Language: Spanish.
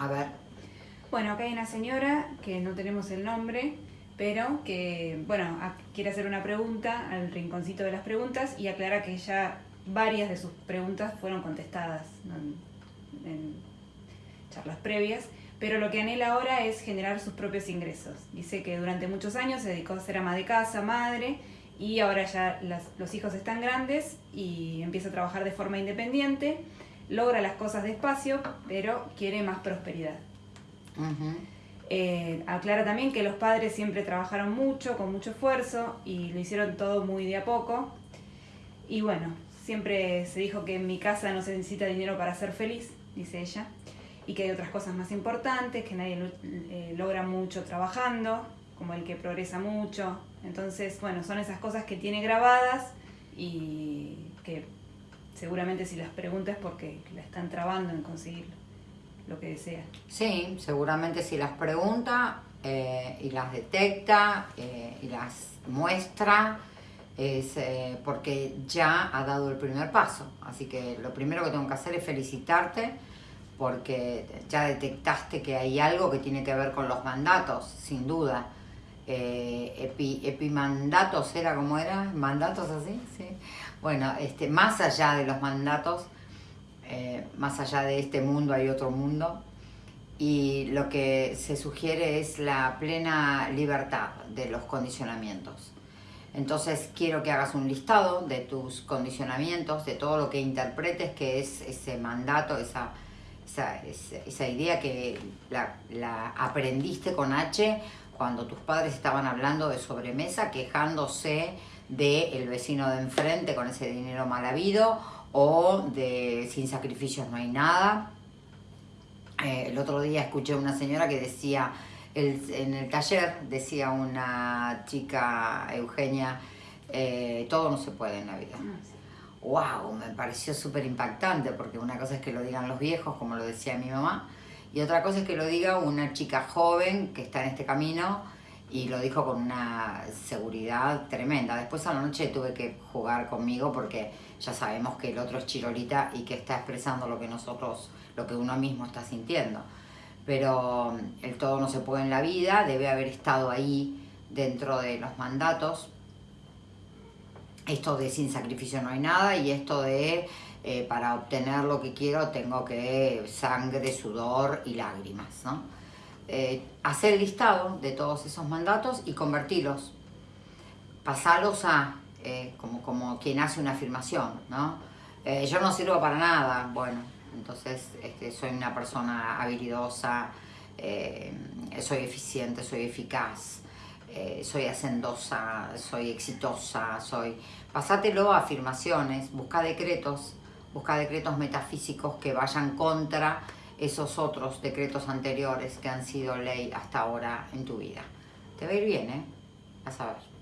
A ver. Bueno, acá hay una señora que no tenemos el nombre, pero que, bueno, quiere hacer una pregunta al rinconcito de las preguntas y aclara que ya varias de sus preguntas fueron contestadas en, charlas previas, pero lo que anhela ahora es generar sus propios ingresos. Dice que durante muchos años se dedicó a ser ama de casa, madre, y ahora ya los hijos están grandes y empieza a trabajar de forma independiente, logra las cosas despacio, pero quiere más prosperidad. Eh, aclara también que los padres siempre trabajaron mucho, con mucho esfuerzo y lo hicieron todo muy de a poco. Y bueno, siempre se dijo que en mi casa no se necesita dinero para ser feliz, dice ella, y que hay otras cosas más importantes, que nadie eh, logra mucho trabajando, como el que progresa mucho. Entonces, bueno, son esas cosas que tiene grabadas y seguramente si las preguntas porque la están trabando en conseguirlo lo que desea. Sí, seguramente si las pregunta eh, y las detecta eh, y las muestra, es eh, porque ya ha dado el primer paso. Así que lo primero que tengo que hacer es felicitarte porque ya detectaste que hay algo que tiene que ver con los mandatos, sin duda. Epimandatos era como era, mandatos así, sí. Bueno, este, más allá de los mandatos, eh, más allá de este mundo hay otro mundo y lo que se sugiere es la plena libertad de los condicionamientos. Entonces quiero que hagas un listado de tus condicionamientos, de todo lo que interpretes que es ese mandato, esa, esa, idea que la, aprendiste con H cuando tus padres estaban hablando de sobremesa, quejándose del el vecino de enfrente con ese dinero mal habido o de sin sacrificios no hay nada. Eh, el otro día escuché a una señora que decía, en el taller decía una chica, Eugenia, eh, todo no se puede en la vida. ¡Wow! Ah, me pareció súper impactante porque una cosa es que lo digan los viejos, como lo decía mi mamá, y otra cosa es que lo diga una chica joven que está en este camino y lo dijo con una seguridad tremenda. Después a la noche tuve que jugar conmigo porque ya sabemos que el otro es chirolita y que está expresando lo que nosotros, lo que uno mismo está sintiendo. Pero mm, el todo no se puede en la vida, debe haber estado ahí dentro de los mandatos. Esto de sin sacrificio no hay nada y esto de eh, para obtener lo que quiero tengo que sangre, sudor y lágrimas, ¿no? Eh, hacer listado de todos esos mandatos y convertirlos, pasarlos a, eh, como, como quien hace una afirmación, ¿no? Yo no sirvo para nada, bueno, entonces este, soy una persona habilidosa, soy eficiente, soy eficaz, soy hacendosa, soy exitosa, soy... Pasátelo a afirmaciones, busca decretos, busca decretos metafísicos que vayan contra esos otros decretos anteriores que han sido ley hasta ahora en tu vida. Te va a ir bien, ¿eh? Vas a ver.